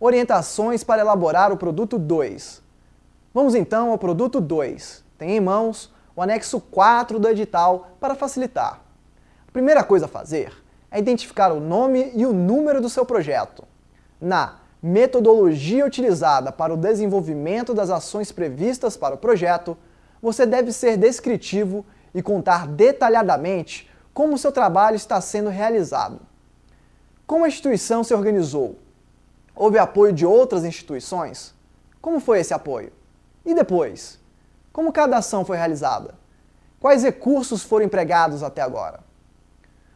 Orientações para elaborar o produto 2. Vamos então ao produto 2. Tem em mãos o anexo 4 do edital para facilitar. A primeira coisa a fazer é identificar o nome e o número do seu projeto. Na metodologia utilizada para o desenvolvimento das ações previstas para o projeto, você deve ser descritivo e contar detalhadamente como seu trabalho está sendo realizado. Como a instituição se organizou? Houve apoio de outras instituições? Como foi esse apoio? E depois? Como cada ação foi realizada? Quais recursos foram empregados até agora?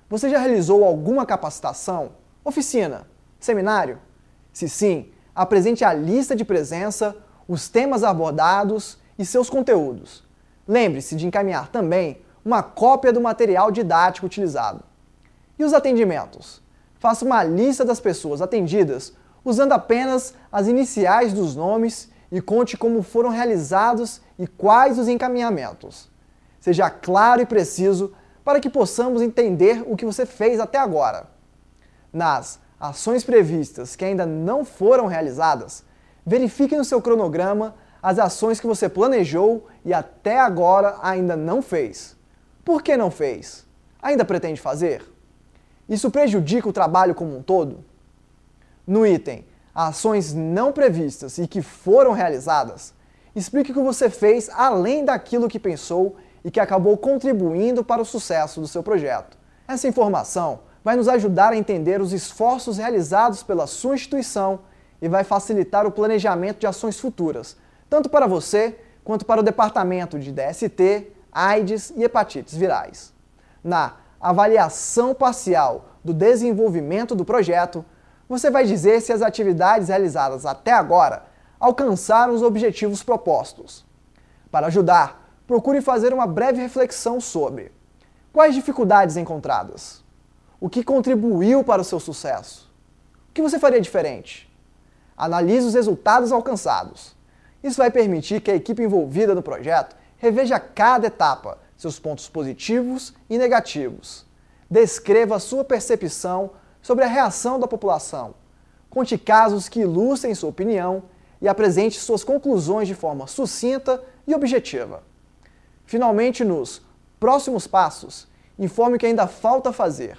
Você já realizou alguma capacitação, oficina, seminário? Se sim, apresente a lista de presença, os temas abordados e seus conteúdos. Lembre-se de encaminhar também uma cópia do material didático utilizado. E os atendimentos? Faça uma lista das pessoas atendidas usando apenas as iniciais dos nomes e conte como foram realizados e quais os encaminhamentos. Seja claro e preciso para que possamos entender o que você fez até agora. Nas ações previstas que ainda não foram realizadas, verifique no seu cronograma as ações que você planejou e até agora ainda não fez. Por que não fez? Ainda pretende fazer? Isso prejudica o trabalho como um todo? No item Ações não previstas e que foram realizadas, explique o que você fez além daquilo que pensou e que acabou contribuindo para o sucesso do seu projeto. Essa informação vai nos ajudar a entender os esforços realizados pela sua instituição e vai facilitar o planejamento de ações futuras, tanto para você quanto para o departamento de DST, AIDS e hepatites virais. Na avaliação parcial do desenvolvimento do projeto, você vai dizer se as atividades realizadas até agora alcançaram os objetivos propostos. Para ajudar, procure fazer uma breve reflexão sobre quais dificuldades encontradas, o que contribuiu para o seu sucesso, o que você faria diferente. Analise os resultados alcançados. Isso vai permitir que a equipe envolvida no projeto reveja cada etapa, seus pontos positivos e negativos. Descreva a sua percepção sobre a reação da população. Conte casos que ilustrem sua opinião e apresente suas conclusões de forma sucinta e objetiva. Finalmente, nos próximos passos, informe o que ainda falta fazer.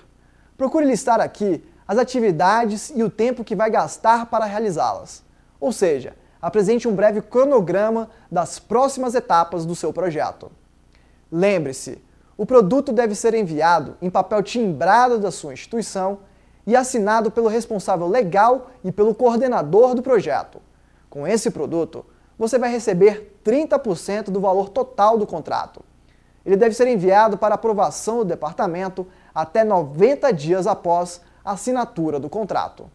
Procure listar aqui as atividades e o tempo que vai gastar para realizá-las. Ou seja, apresente um breve cronograma das próximas etapas do seu projeto. Lembre-se, o produto deve ser enviado em papel timbrado da sua instituição e assinado pelo responsável legal e pelo coordenador do projeto. Com esse produto, você vai receber 30% do valor total do contrato. Ele deve ser enviado para aprovação do departamento até 90 dias após a assinatura do contrato.